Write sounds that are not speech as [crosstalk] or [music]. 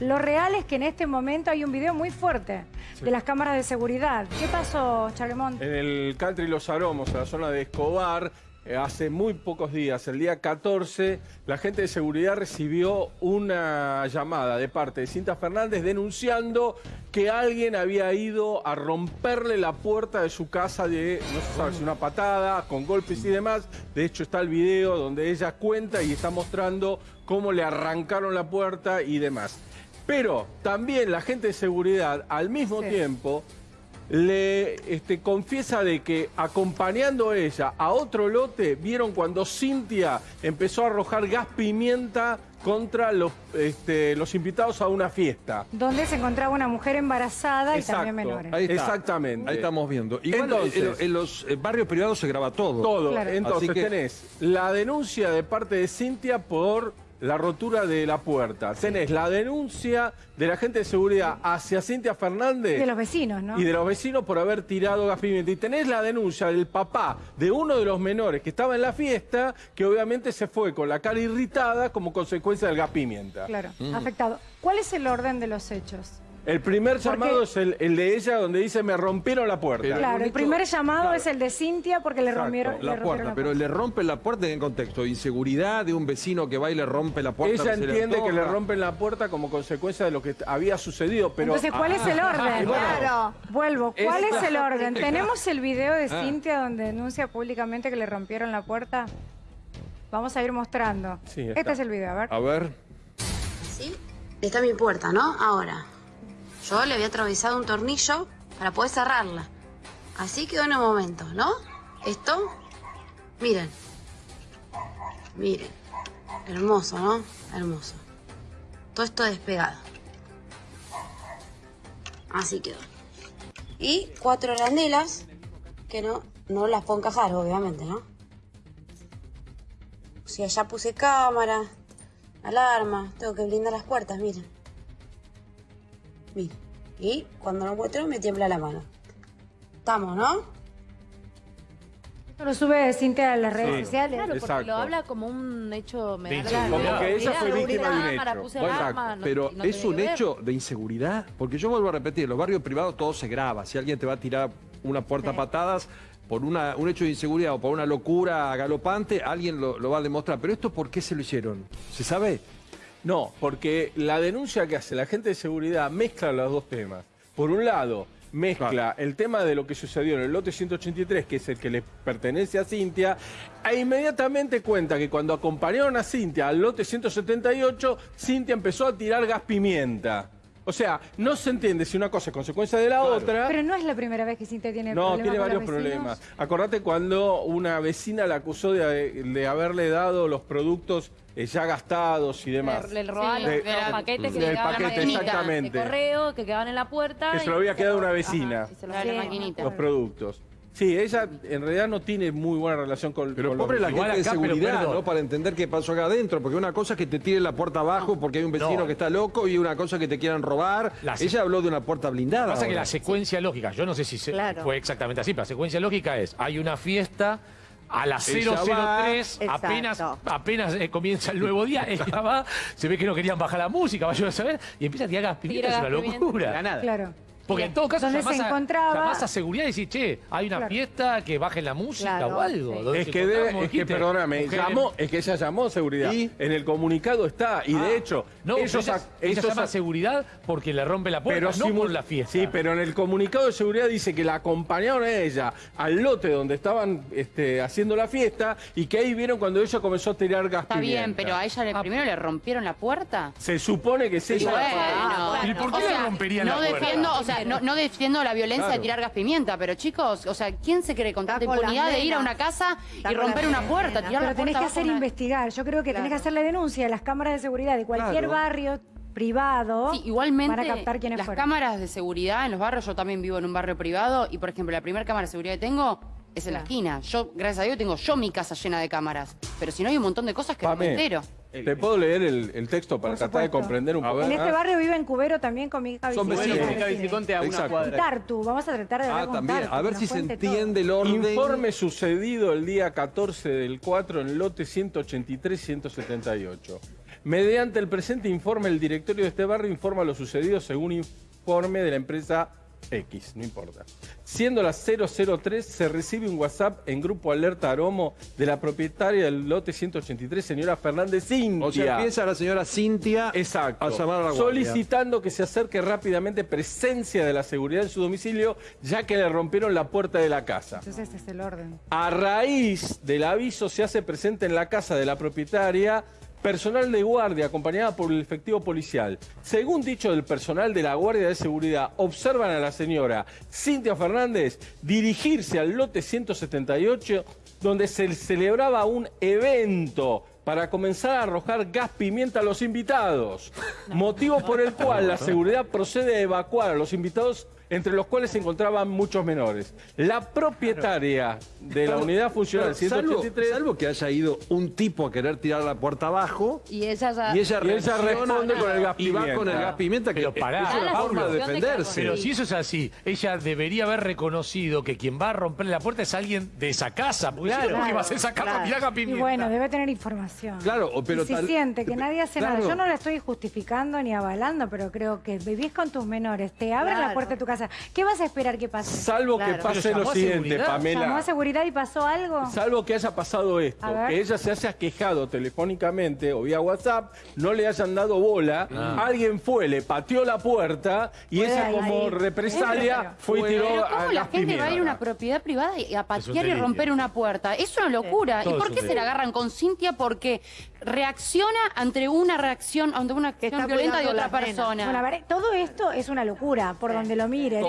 Lo real es que en este momento hay un video muy fuerte de las cámaras de seguridad. ¿Qué pasó, Charlemont? En el country Los Aromos, en la zona de Escobar, eh, hace muy pocos días, el día 14, la gente de seguridad recibió una llamada de parte de Cinta Fernández denunciando que alguien había ido a romperle la puerta de su casa de, no se sabe si una patada, con golpes y demás. De hecho está el video donde ella cuenta y está mostrando cómo le arrancaron la puerta y demás. Pero también la gente de seguridad, al mismo tiempo, le este, confiesa de que acompañando a ella a otro lote, vieron cuando Cintia empezó a arrojar gas pimienta contra los, este, los invitados a una fiesta. Donde se encontraba una mujer embarazada y también menores. Ahí está. Exactamente. Ahí estamos viendo. Entonces- en, en los eh, barrios privados se graba todo. Todo. Claro. Entonces Así que- tenés la denuncia de parte de Cintia por la rotura de la puerta. Tenés la denuncia de la gente de seguridad hacia Cintia Fernández. De los vecinos, ¿no? Y de los vecinos por haber tirado gas pimienta. Y tenés la denuncia del papá de uno de los menores que estaba en la fiesta, que obviamente se fue con la cara irritada como consecuencia del gas pimienta. Claro, afectado. ¿Cuál es el orden de los hechos? El primer Porque- llamado es el, el de ella donde dice me rompieron la puerta. Pero- Claro, el primer llamado claro. es el de Cintia porque le Exacto, rompieron, le La rompieron puerta, la pero le rompen la puerta en qué contexto, inseguridad de un vecino que va y le rompe la puerta. Ella le entiende que le rompen la puerta como consecuencia de lo que había sucedido, pero... Entonces, ¿cuál es el orden? y bueno, claro. Vuelvo. ¿Cuál es, Es- el orden? [laughs] ¿Tenemos el video de Ah. Cintia donde denuncia públicamente que le rompieron la puerta? Vamos a ir mostrando. Sí, este es el video, a ver. A ver. ¿Sí? Está mi puerta, ¿no? Ahora, yo le había atravesado un tornillo para poder cerrarla. Así quedó en un momento, ¿no? Esto, miren. Miren. Hermoso, ¿no? Hermoso. Todo esto despegado. Así quedó. Y cuatro arandelas que no, no las puedo encajar, obviamente, ¿no? Si allá puse cámara, alarma, tengo que blindar las puertas, miren. Miren. Y cuando lo muestro me tiembla la mano. Estamos, ¿no? Esto lo sube Cintia a las redes Sí. sociales. Claro, porque Exacto. lo habla como un hecho... Me da la- inseguridad. Como que ella fue víctima de un cámara, hecho. puse no- Pero no es tenía un que ver. hecho de inseguridad, porque yo vuelvo a repetir, en los barrios privados todo se graba. Si alguien te va a tirar una puerta a patadas por una, un hecho de inseguridad o por una locura galopante, alguien lo, lo va a demostrar. Pero esto, ¿por qué se lo hicieron? ¿Se sabe? No, porque la denuncia que hace la gente de seguridad mezcla los dos temas. Por un lado, mezcla Claro. el tema de lo que sucedió en el lote 183, que es el que le pertenece a Cintia, e inmediatamente cuenta que cuando acompañaron a Cintia al lote 178, Cintia empezó a tirar gas pimienta. O sea, no se entiende si una cosa es consecuencia de la otra. Pero no es la primera vez que Cintia tiene No, problemas tiene con varios los problemas. Acordate cuando una vecina la acusó de, de haberle dado los productos eh, ya gastados y demás. Le, le robaban De- los, los de- paquetes que del la paquete, maquinita exactamente. de correo que quedaban en la puerta. Que se lo había quedado una Ajá, vecina. y se lo Claro, la maquinita. los productos. Sí, ella en realidad no tiene muy buena relación con, Pero con los pobre la gente de acá, seguridad. ¿no? Para entender qué pasó acá adentro. Porque una cosa es que te tiren la puerta abajo porque hay un vecino No. que está loco y una cosa es que te quieran robar. La- Ella habló de una puerta blindada. Pasa que ahora. la secuencia lógica, yo no sé si se- Claro. fue exactamente así, pero la secuencia lógica es, hay una fiesta, a las Ella 003, va. apenas, apenas eh, comienza el nuevo día, [laughs] ella va, se ve que no querían bajar la música, vaya a saber, y empieza a tirar gas pimienta, Tira es una locura. Claro. Porque en todo caso Donde se encontraba- llamás a seguridad y decís, che, hay una Claro. fiesta, que bajen la música Claro, o algo. sí. Es que, encontraban, debe- como es que dijiste, perdóname, llamó, es que ella llamó a seguridad. ¿Y? En el comunicado está, y Ah, de hecho, no, ellos, ella, llama seguridad porque le rompe la puerta, no simul- por la fiesta. Sí, pero en el comunicado de seguridad dice que la acompañaron a ella al lote donde estaban este, haciendo la fiesta y que ahí vieron cuando ella comenzó a tirar gas Está pimienta. bien, pero a ella le, primero le rompieron la puerta. Se supone que sí. Bueno, ¿Y por qué o sea, romperían no la puerta? defiendo, o sea, no, no defiendo la violencia Claro. de tirar gas pimienta, pero chicos, o sea, ¿quién se cree con tanta impunidad de ir a una casa y romper una puerta, tirar Pero la tenés que hacer una- investigar. Yo creo que tenés que hacer la denuncia de las cámaras de seguridad de cualquier Claro. barrio privado Sí, igualmente, para captar quiénes las fueron. cámaras de seguridad en los barrios, yo también vivo en un barrio privado y, por ejemplo, la primera cámara de seguridad que tengo es en la esquina. Yo, gracias a Dios, tengo yo mi casa llena de cámaras. Pero si no, hay un montón de cosas que no me Pame, ¿Te puedo leer el, el texto para tratar de comprender un A poco. En este más? barrio vive en Cubero también con mi hija Son vecinos. Viciconte a una Exacto. cuadra. Tartu, vamos a tratar de hablar Ah, con también. Tartu, A ver si se todo. entiende el orden. Informe sucedido el día 14 del 4 en lote 183-178. Mediante el presente informe, el directorio de este barrio informa lo sucedido según informe de la empresa X, no importa. Siendo las 003, se recibe un WhatsApp en Grupo Alerta Aromo de la propietaria del lote 183, señora Fernández Cintia. O sea, empieza la señora Cintia Exacto. a llamar a la guardia. Solicitando que se acerque rápidamente presencia de la seguridad en su domicilio, ya que le rompieron la puerta de la casa. Entonces este es el orden. A raíz del aviso se hace presente en la casa de la propietaria personal de guardia acompañada por el efectivo policial. Según dicho del personal de la Guardia de Seguridad, observan a la señora Cintia Fernández dirigirse al lote 178 donde se celebraba un evento para comenzar a arrojar gas pimienta a los invitados. Motivo por el cual la seguridad procede a evacuar a los invitados entre los cuales se encontraban muchos menores. La propietaria de la unidad funcional Pero salvo, 183 salvo que haya ido un tipo a querer tirar la puerta abajo Y ella ya... y ella, Y ella responde con el gas y va pimienta. con el gas pimienta, que Pero pará. es una La forma de solución de defenderse. Pero si eso es así, ella debería haber reconocido que quien va a romperle la puerta es alguien de esa casa. Porque si no, ¿por qué vas a esa casa claro. mirá haga Y pimienta? bueno, debe tener información. Claro, o- pero y si tal- siente que nadie hace Claro. nada, yo no la estoy justificando ni avalando, pero creo que vivís con tus menores, te abren la Claro. puerta de tu casa. ¿Qué vas a esperar que pase? Salvo Claro. que pase lo siguiente, seguridad. ¿Llamó Pamela. a seguridad y pasó algo? Salvo que haya pasado esto, que ella se haya quejado telefónicamente o vía WhatsApp, no le hayan dado bola, Ah. alguien fue, le pateó la puerta y Puede ella ahí. como Ahí. represalia fue y tiró Pero a ¿cómo la gente va a ir a una propiedad privada y a patear y romper una puerta? Es una locura. ¿Y por qué se la agarran con Cintia? Porque reacciona ante una reacción, ante una acción violenta de otra persona. Bueno, a ver, todo esto es una locura, por donde lo mires.